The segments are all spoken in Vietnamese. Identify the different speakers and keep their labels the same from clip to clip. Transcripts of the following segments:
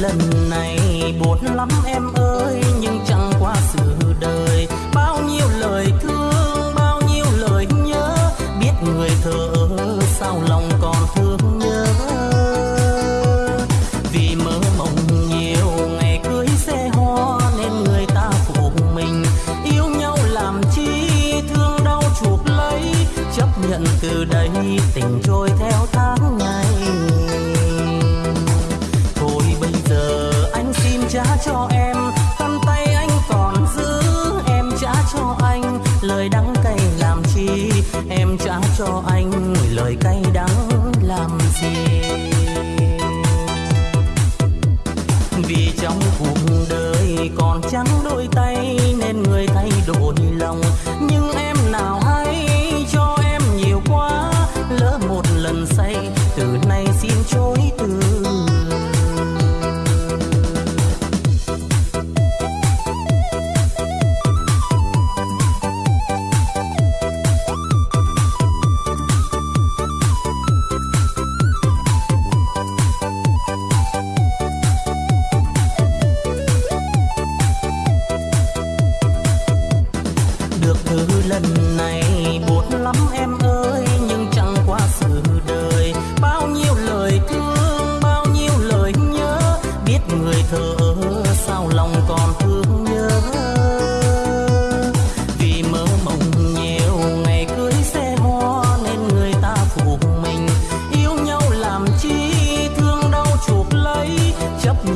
Speaker 1: lần này. Buồn lắm em ơi, nhưng chẳng qua sự đời. Bao nhiêu lời thương, bao nhiêu lời nhớ. Biết người thờ ơ sao lòng còn thương nhớ. Vì mơ mộng nhiều, ngày cưới xe hoa, nên người ta phụ mình. Yêu nhau làm chi, thương đau chuộc lấy. Chấp nhận từ cho em khăn tay anh còn giữ. Em trả cho anh lời đắng cay làm chi? Em trả cho anh lời cay đắng làm gì? Vì trong cuộc đời còn trắng đôi tay nên người thay đổi lòng.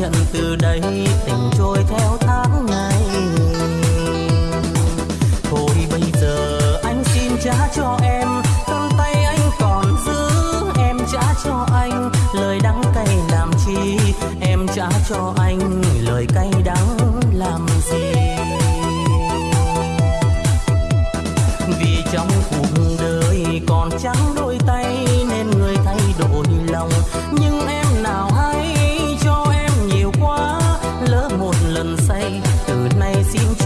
Speaker 1: Nhận từ đây tình trôi theo tháng ngày. Thôi bây giờ anh xin trả cho em Khăn tay anh còn giữ. Em trả cho anh Lời đắng cay làm chi? Em trả cho anh Lời cay đắng làm gì? Từ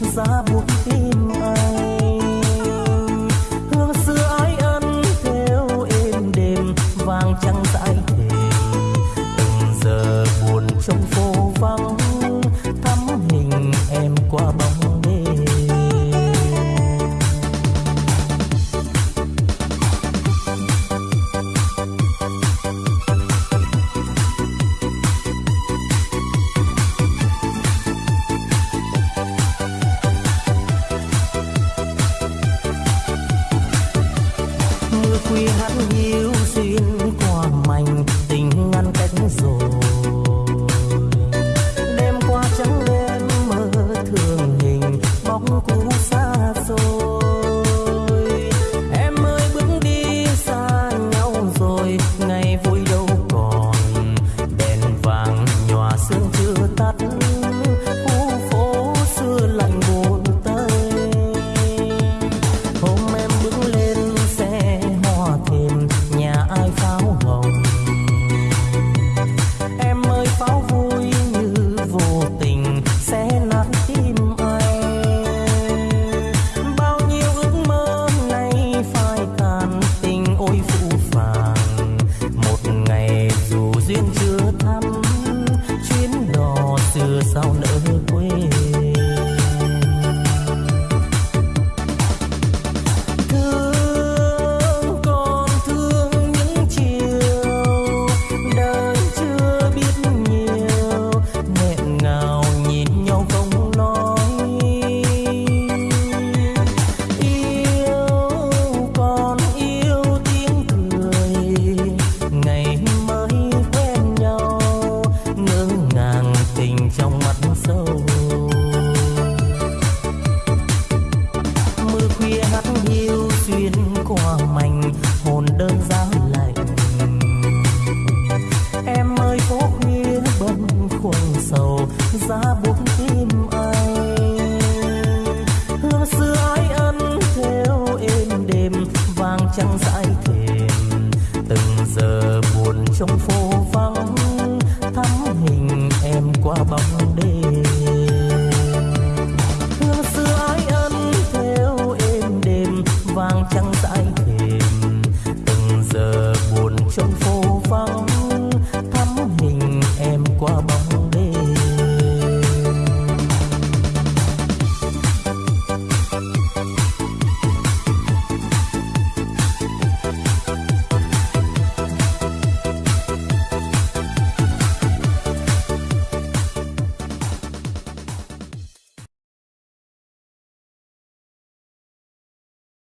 Speaker 1: giá buộc